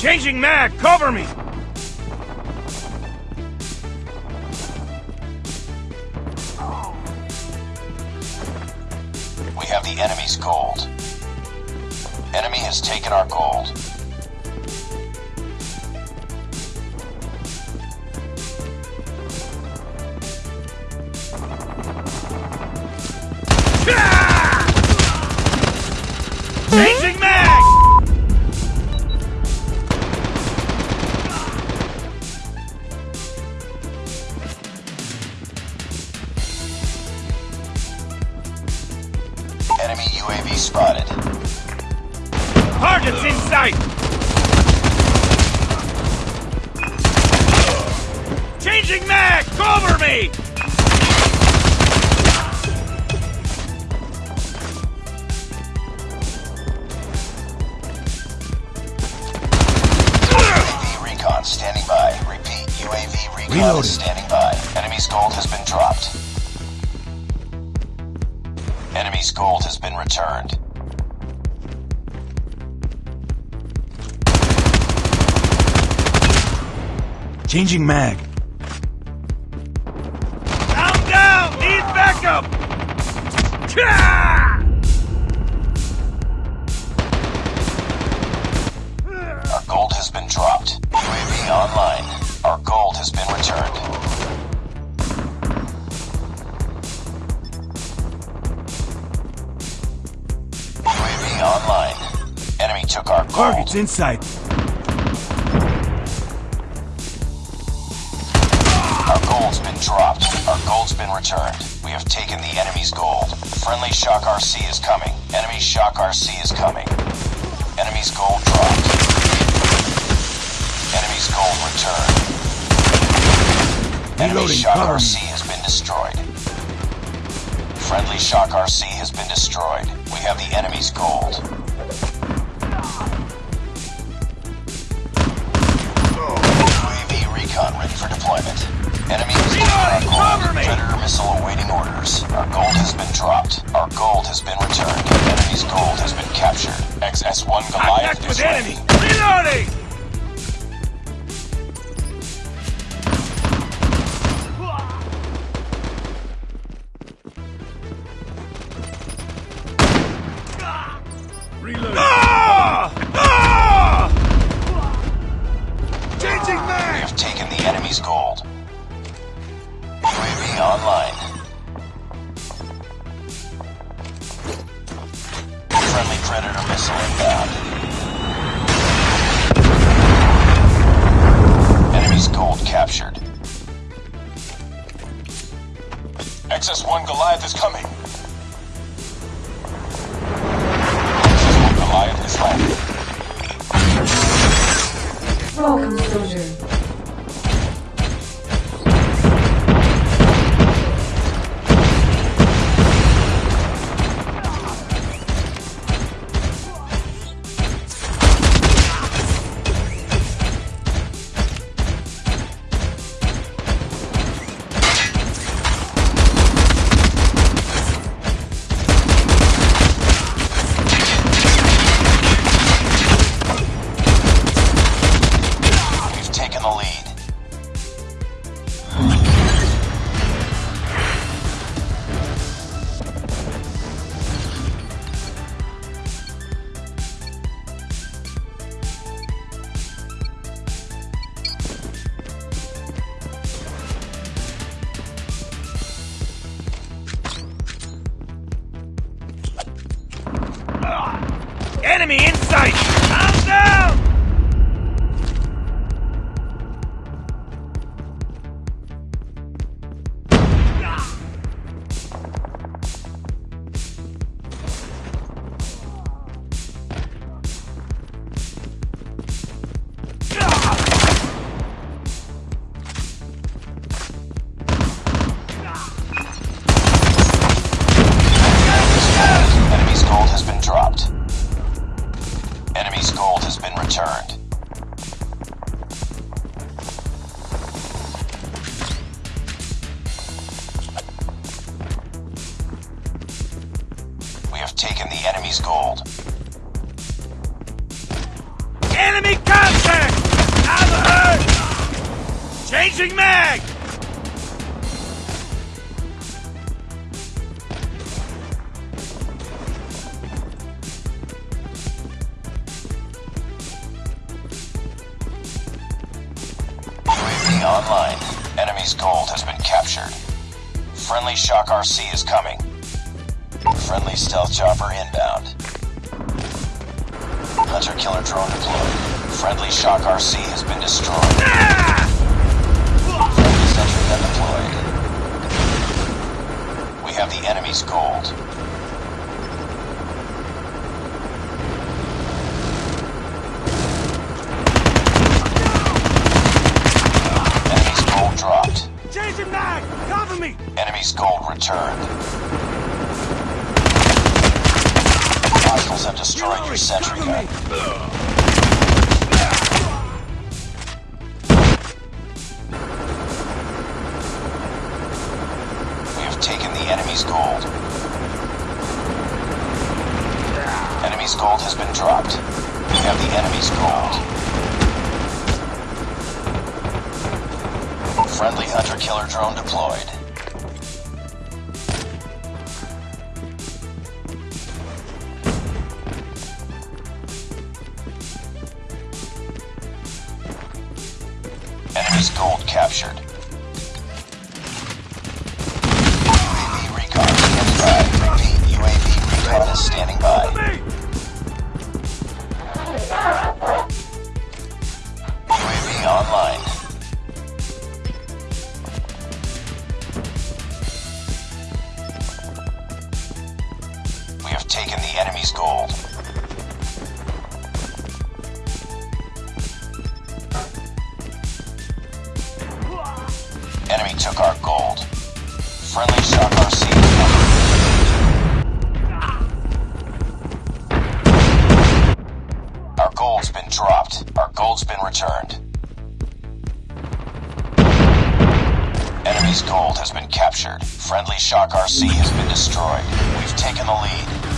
Changing mag! Cover me! We have the enemy's gold. Enemy has taken our gold. Enemy UAV spotted. Targets in sight! Changing mag! Cover me! UAV recon standing by. Repeat, UAV recon Reloading. standing by. Enemy's gold has been dropped. Gold has been returned. Changing mag. I'm down! Need backup! Ka! Took our gold. Targets inside. Our gold's been dropped. Our gold's been returned. We have taken the enemy's gold. Friendly Shock RC is coming. Enemy Shock RC is coming. Enemy's gold dropped. Enemy's gold returned. Enemy Reloading, Shock cover. RC has been destroyed. Friendly Shock RC has been destroyed. We have the enemy's gold. XS-1 Goliath Contact is with enemy! Reloading! Reloading. Ah! Ah! Changing We mag! have taken the enemy's gold. XS-1 Goliath is coming. XS-1 Goliath is landing. Welcome, soldier. Enemy in sight! I'm down! Enemy's gold has been dropped has been returned. We have taken the enemy's gold. Enemy contact! I'm hurt! Changing mag! Enemy's gold has been captured. Friendly Shock RC is coming. Friendly stealth chopper inbound. Hunter killer drone deployed. Friendly Shock RC has been destroyed. Friendly sentry gun deployed. We have the enemy's gold. Returned. Hostiles have destroyed your sentry gun. We have taken the enemy's gold. Enemy's gold has been dropped. We have the enemy's gold. Friendly hunter-killer drone deployed. Enemy's gold captured. UAV recon standing by. Repeat, UAV recon is standing by. UAV online. Took our gold. Friendly shock RC is. Our gold's been dropped. Our gold's been returned. Enemy's gold has been captured. Friendly Shock RC has been destroyed. We've taken the lead.